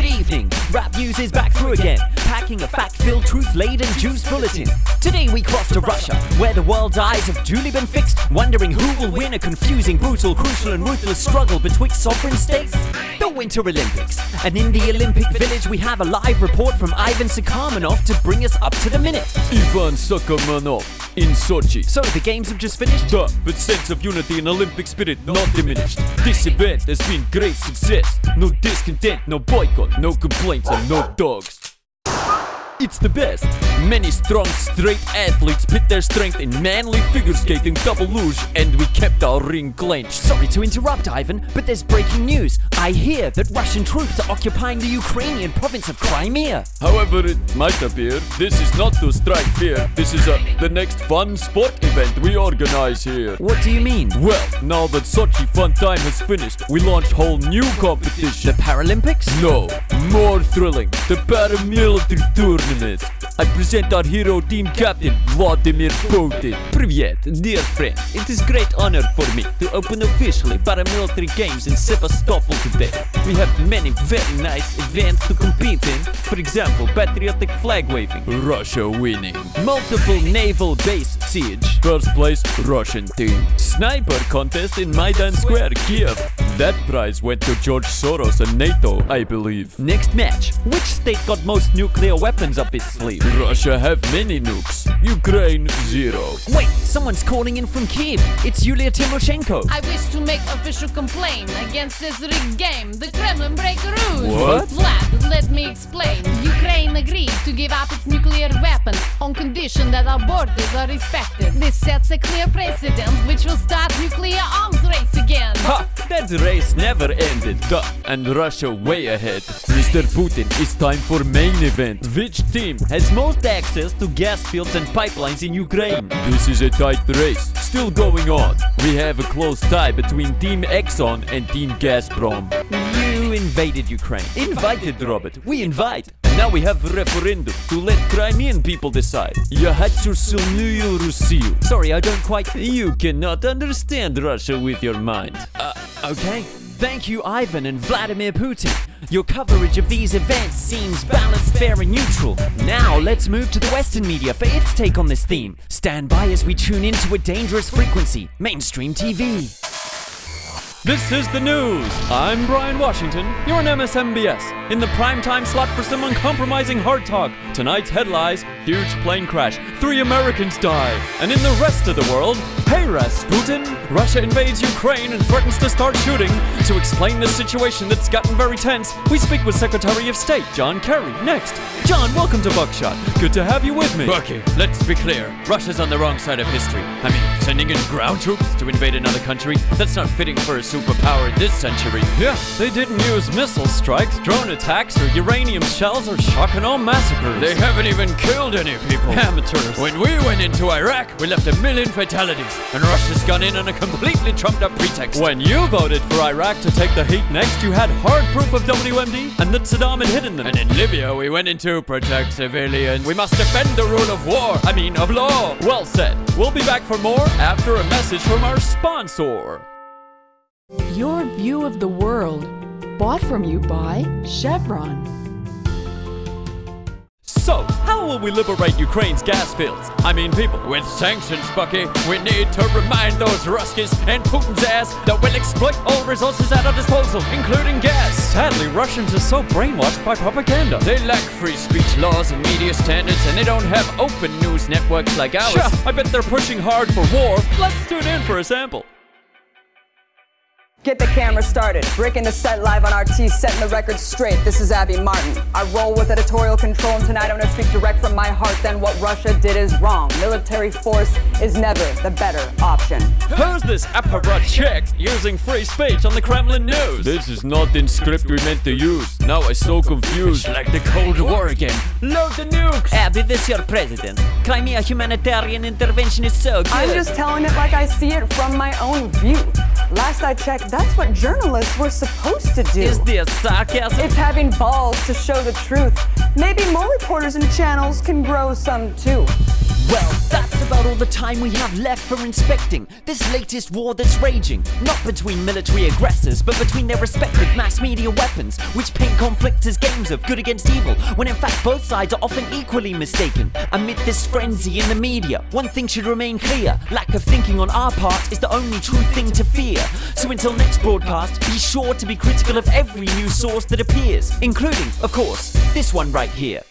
Good evening. Rap News is back through again, packing a fact-filled, truth-laden juice bulletin. Today we cross to Russia, where the world's eyes have duly been fixed, wondering who will win a confusing, brutal, crucial, and ruthless struggle betwixt sovereign states. The Winter Olympics, and in the Olympic Village we have a live report from Ivan Sakharmanov to bring us up to the minute. Ivan Sakharmanov in Sochi. So the games have just finished. Duh, but sense of unity and Olympic spirit not diminished. This event has been great success. No discontent, no boycott, no complaints, and no dogs. It's the best. Many strong, straight athletes pit their strength in manly figure skating, double luge, and we kept our ring clenched. Sorry to interrupt, Ivan, but there's breaking news. I hear that Russian troops are occupying the Ukrainian province of Crimea. However it might appear, this is not to strike fear. This is a, the next fun sport event we organize here. What do you mean? Well, now that Sochi fun time has finished, we launch whole new competition. The Paralympics? No, more thrilling. The paramilitary tournament. I present our hero team captain, Vladimir Putin. Привет, dear friend. It is great honor for me to open officially paramilitary games in Sevastopol today. We have many very nice events to compete in. For example, patriotic flag waving, Russia winning. multiple naval base siege, First place, Russian team. Sniper contest in Maidan Square, Kiev. That prize went to George Soros and NATO, I believe. Next match. Which state got most nuclear weapons up its sleeve? Russia have many nukes. Ukraine, zero. Wait, someone's calling in from Kiev. It's Yulia Tymoshenko. I wish to make official complaint against this rigged game. The Kremlin break rules. What? Vlad, let me explain. Ukraine agreed to give up its nuclear weapons on condition that our borders are respected. This sets a clear precedent which will start nuclear arms race again. Ha! That race never ended. Duh. And Russia way ahead. Mr. Putin, it's time for main event. Which team has most access to gas fields and pipelines in Ukraine? This is a tight race. Still going on. We have a close tie between Team Exxon and Team Gazprom. You invaded Ukraine. Invited, Robert. We invite. And now we have a referendum to let Crimean people decide. Я хочу сильную Россию. Sorry, I don't quite. You cannot understand Russia with your mind. Uh, okay. Thank you, Ivan and Vladimir Putin. Your coverage of these events seems balanced, fair, and neutral. Now, let's move to the Western media for its take on this theme. Stand by as we tune into a dangerous frequency mainstream TV. This is the news. I'm Brian Washington. You're on MSMBS. In the primetime slot for some uncompromising hard talk. Tonight's headlines huge plane crash, three Americans die. And in the rest of the world, hey Russ, Putin! Russia invades Ukraine and threatens to start shooting. To explain this situation that's gotten very tense, we speak with Secretary of State John Kerry next. John, welcome to Buckshot. Good to have you with me. Bucky, let's be clear. Russia's on the wrong side of history. I mean, sending in ground troops to invade another country, that's not fitting for a superpower in this century. Yeah, they didn't use missile strikes, drone attacks, or uranium shells, or shock and awe massacres. They haven't even killed any people. amateurs. When we went into Iraq, we left a million fatalities, and Russia's gone in on a completely trumped up pretext. When you voted for Iraq to take the heat next, you had hard proof of WMD and that Saddam had hidden them. And in Libya, we went in to protect civilians. We must defend the rule of war, I mean, of law. well said. We'll be back for more after a message from our sponsor. Your view of the world, bought from you by Chevron. So, how will we liberate Ukraine's gas fields? I mean, people. With sanctions, Bucky, we need to remind those Ruskies and Putin's ass that we'll exploit all resources at our disposal, including gas. Sadly, Russians are so brainwashed by propaganda. They lack free speech laws and media standards, and they don't have open news networks like ours. Sure, I bet they're pushing hard for war. Let's tune in for a sample. Get the camera started. Breaking the set live on RT, setting the record straight. This is Abby Martin. I roll with editorial control, and tonight I'm going to speak direct from my heart. Then what Russia did is wrong. Military force is never the better option. Who's this apparatchik using free speech on the Kremlin news? This is not the script we meant to use. Now I'm so confused. It's like the Cold War again. Load the nukes! Abby, this your president. Crimea humanitarian intervention is so good. I'm just telling it like I see it from my own view. Last I checked, that's what journalists were supposed to do. Is this sarcasm? It's having balls to show the truth. Maybe more reporters and channels can grow some too. Well, that's about all the time we have left for inspecting this latest war that's raging. Not between military aggressors, but between their respective mass media weapons, which paint conflict as games of good against evil, when in fact both sides are often equally mistaken. Amid this frenzy in the media, one thing should remain clear lack of thinking on our part is the only true thing to fear. So until next broadcast, be sure to be critical of every news source that appears, including, of course, this one right here.